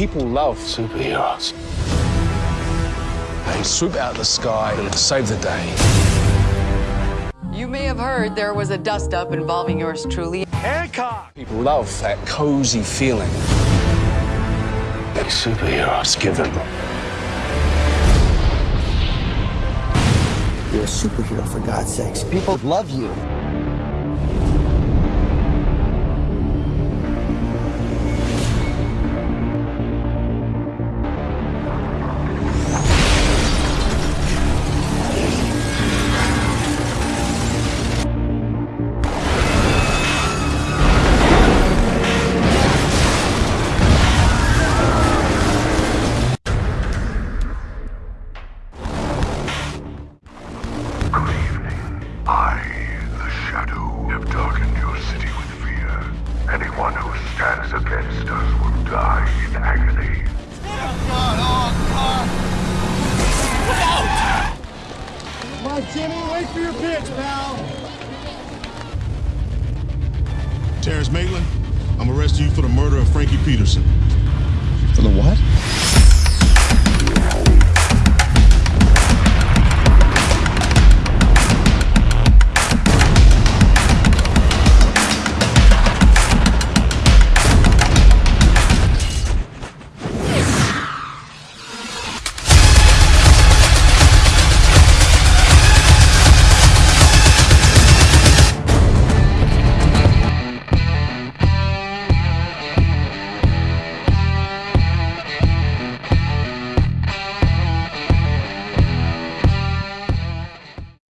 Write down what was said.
People love superheroes. They swoop out of the sky and save the day. You may have heard there was a dust-up involving yours truly. Hancock! People love that cozy feeling that superheroes give them. You're a superhero, for God's sakes. People love you. Us will die in agony. Come Jimmy, wait for your pal. Terrence Maitland, I'm arresting you for the murder of Frankie Peterson. For the what?